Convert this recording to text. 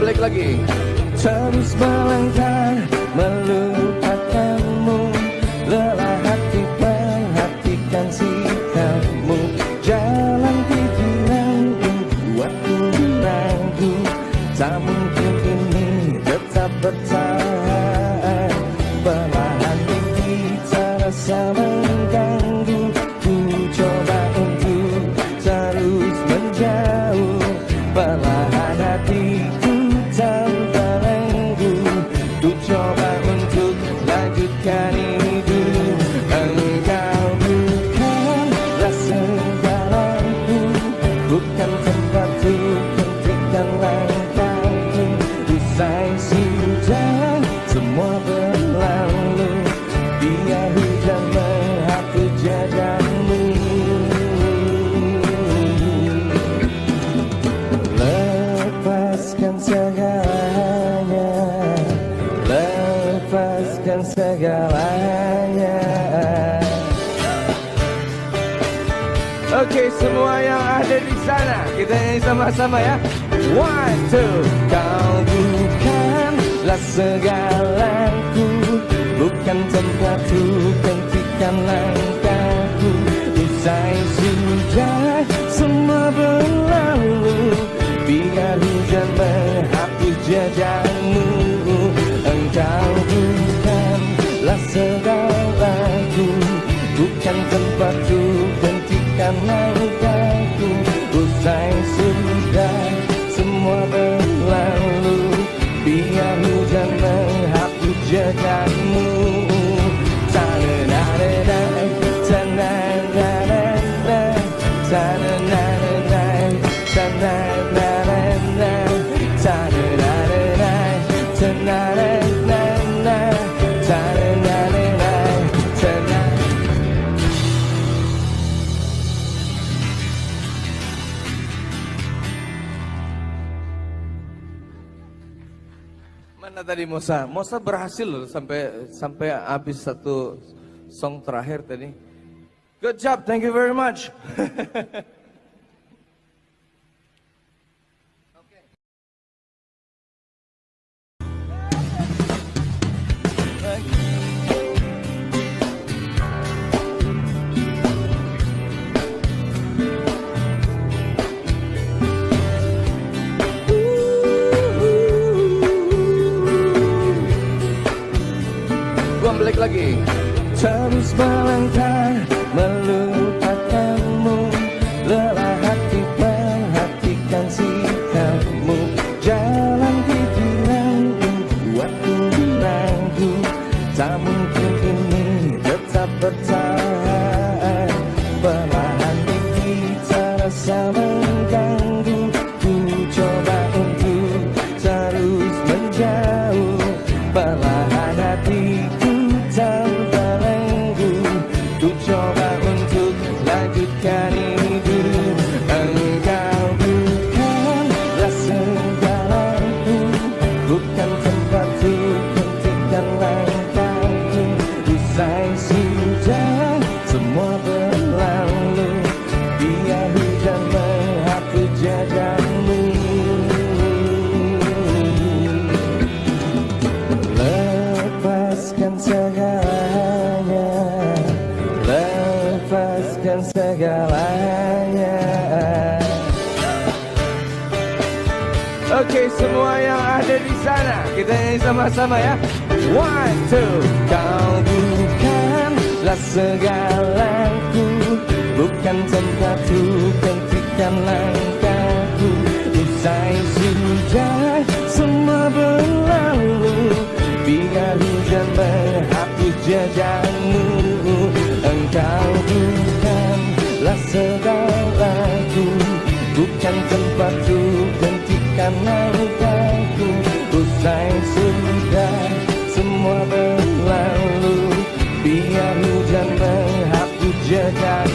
balik lagi. Terus melangkah melupakanmu. Lelah hati perhatikan sikapmu. Jalan pikiranku buatku ragu Tak mungkin ini tetap bertahan. Perlahan ini terasa sudah semua berlalu. Biar hujan menghapus jejakmu Lepaskan segalanya. Lepaskan segalanya. Oke semua yang ada di sana Kita nyanyi sama-sama ya. One, two bukanlah segalaku Bukan tempatku Hentikan langkahku. Usai Mana tadi Mosa? Mosa berhasil loh sampai sampai habis satu song terakhir tadi. Good job, thank you very much. lagi. Terus melangkah melupakanmu. Lelah hati perhatikan sikapmu. Jalan pikiranku buatku ragu Tak mungkin ini tetap bertahan. Perlahan ini terasa berlalu. Hujan Lepaskan segalanya. Lepaskan segalanya. Oke semua yang ada di sana Kita sama-sama ya. One, two Kau adalah segalaku Bukan tempatku Hentikan langkahku. Usai sudah semua berlalu, Biar hujan menghapus jejakmu. Engkau bukanlah segalaku Bukan tempatku Hentikan langkahku berlalu